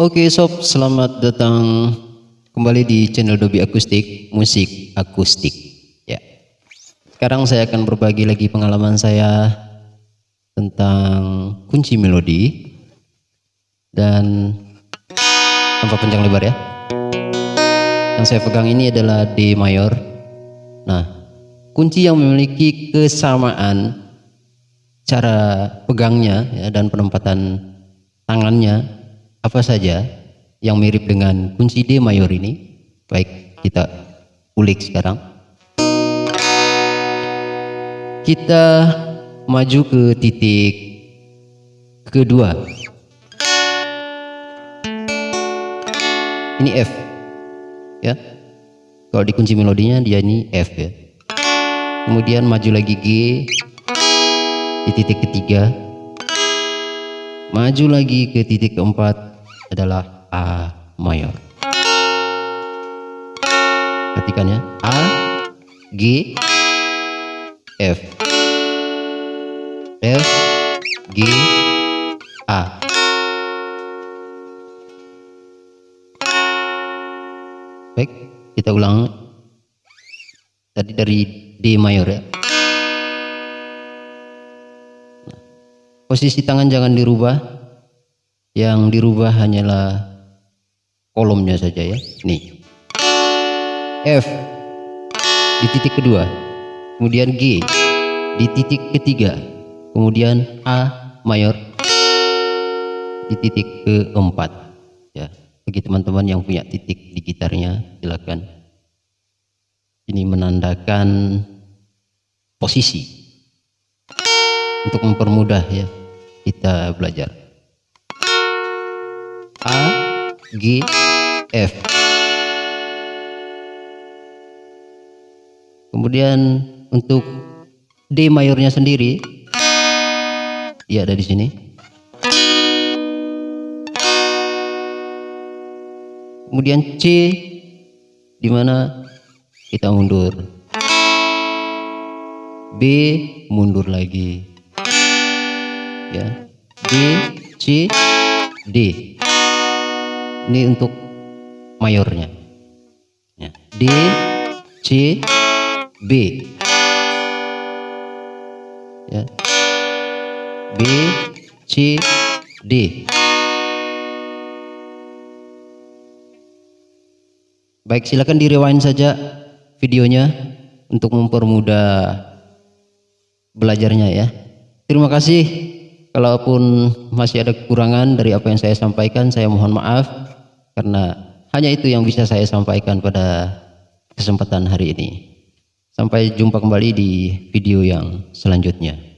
Oke sob, selamat datang kembali di channel Dobi Akustik, musik akustik. Ya. Sekarang saya akan berbagi lagi pengalaman saya tentang kunci melodi dan tanpa panjang lebar ya. Yang saya pegang ini adalah D mayor. Nah, kunci yang memiliki kesamaan cara pegangnya ya, dan penempatan tangannya apa saja yang mirip dengan kunci D mayor ini? Baik kita ulik sekarang. Kita maju ke titik kedua. Ini F ya. Kalau di kunci melodinya dia ini F ya. Kemudian maju lagi G di titik ketiga. Maju lagi ke titik keempat adalah A mayor. Ketikannya A, G, F, F, G, A. Baik, kita ulang. Tadi dari D mayor ya. Posisi tangan jangan dirubah yang dirubah hanyalah kolomnya saja ya. Nih. F. Di titik kedua. Kemudian G. Di titik ketiga. Kemudian A mayor. Di titik keempat. Ya bagi teman-teman yang punya titik di gitarnya silakan. Ini menandakan posisi. Untuk mempermudah ya kita belajar G, F. Kemudian untuk D mayornya sendiri, ya ada di sini. Kemudian C, di mana kita mundur. B mundur lagi. Ya, D, C, D ini untuk mayornya. Ya. D C B. Ya. B C D. Baik silakan di rewind saja videonya untuk mempermudah belajarnya ya. Terima kasih. Kalaupun masih ada kekurangan dari apa yang saya sampaikan saya mohon maaf karena hanya itu yang bisa saya sampaikan pada kesempatan hari ini. Sampai jumpa kembali di video yang selanjutnya.